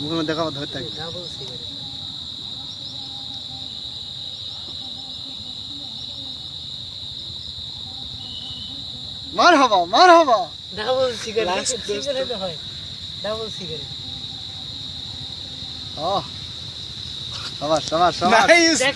মুখের দেখাবো ধরতে মার হবা মার হবা। ডাবল সিগারেট সিগারেট হয়। ডাবল সিগারেট ও সবার সবার সবার।